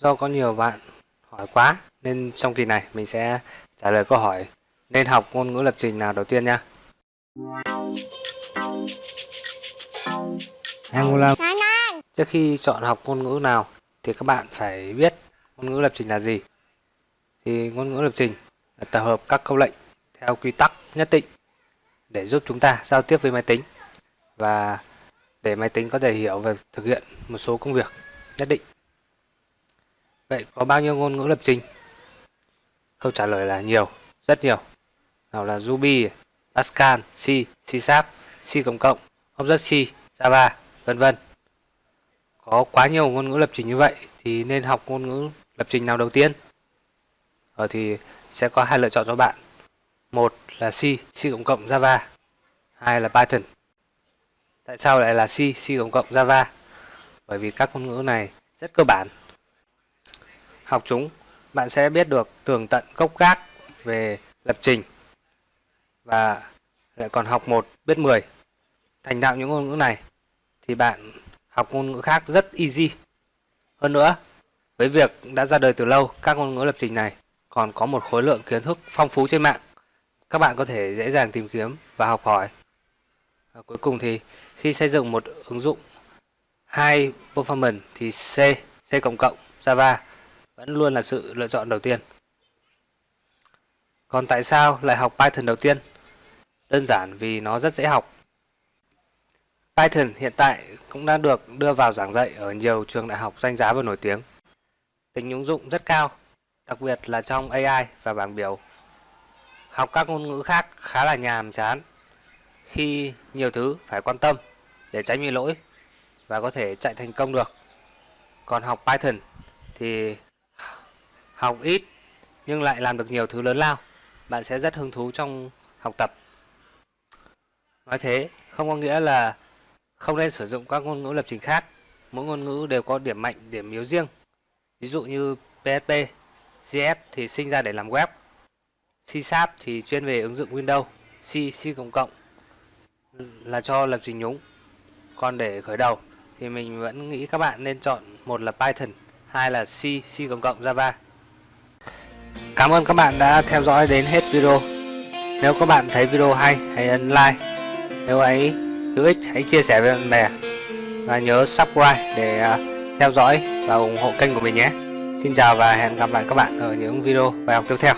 do có nhiều bạn hỏi quá nên trong kỳ này mình sẽ trả lời câu hỏi nên học ngôn ngữ lập trình nào đầu tiên nha. Angular Trước khi chọn học ngôn ngữ nào thì các bạn phải biết ngôn ngữ lập trình là gì. Thì ngôn ngữ lập trình là tập hợp các câu lệnh theo quy tắc nhất định để giúp chúng ta giao tiếp với máy tính và để máy tính có thể hiểu và thực hiện một số công việc nhất định. Vậy có bao nhiêu ngôn ngữ lập trình? Câu trả lời là nhiều, rất nhiều. Nào là Ruby, Pascal, C, C Sharp, C cộng cộng, C, Java, vân vân. Có quá nhiều ngôn ngữ lập trình như vậy thì nên học ngôn ngữ lập trình nào đầu tiên? Ở thì sẽ có hai lựa chọn cho bạn. Một là C, C cộng cộng Java. Hai là Python. Tại sao lại là C, C cộng cộng Java? Bởi vì các ngôn ngữ này rất cơ bản. Học chúng, bạn sẽ biết được tường tận gốc gác về lập trình và lại còn học một biết 10. Thành thạo những ngôn ngữ này thì bạn học ngôn ngữ khác rất easy. Hơn nữa, với việc đã ra đời từ lâu, các ngôn ngữ lập trình này còn có một khối lượng kiến thức phong phú trên mạng. Các bạn có thể dễ dàng tìm kiếm và học hỏi. Và cuối cùng thì khi xây dựng một ứng dụng high performance thì C, C cộng cộng, Java vẫn luôn là sự lựa chọn đầu tiên. Còn tại sao lại học Python đầu tiên? Đơn giản vì nó rất dễ học. Python hiện tại cũng đã được đưa vào giảng dạy ở nhiều trường đại học danh giá và nổi tiếng. Tính ứng dụng rất cao, đặc biệt là trong AI và bảng biểu. Học các ngôn ngữ khác khá là nhàm chán khi nhiều thứ phải quan tâm để tránh bị lỗi và có thể chạy thành công được. Còn học Python thì học ít nhưng lại làm được nhiều thứ lớn lao. Bạn sẽ rất hứng thú trong học tập. Nói thế không có nghĩa là không nên sử dụng các ngôn ngữ lập trình khác. Mỗi ngôn ngữ đều có điểm mạnh, điểm yếu riêng. Ví dụ như PHP, JS thì sinh ra để làm web, C Sharp thì chuyên về ứng dụng Windows, C, C cộng cộng là cho lập trình nhúng. Còn để khởi đầu thì mình vẫn nghĩ các bạn nên chọn một là Python, hai là C, C cộng cộng Java. Cảm ơn các bạn đã theo dõi đến hết video. Nếu các bạn thấy video hay, hãy ấn like. Nếu ấy hữu ích, hãy chia sẻ với bạn bè. Và nhớ subscribe để à, theo dõi và ủng hộ kênh của mình nhé. Xin chào và hẹn gặp lại các bạn ở những video bài học tiếp theo.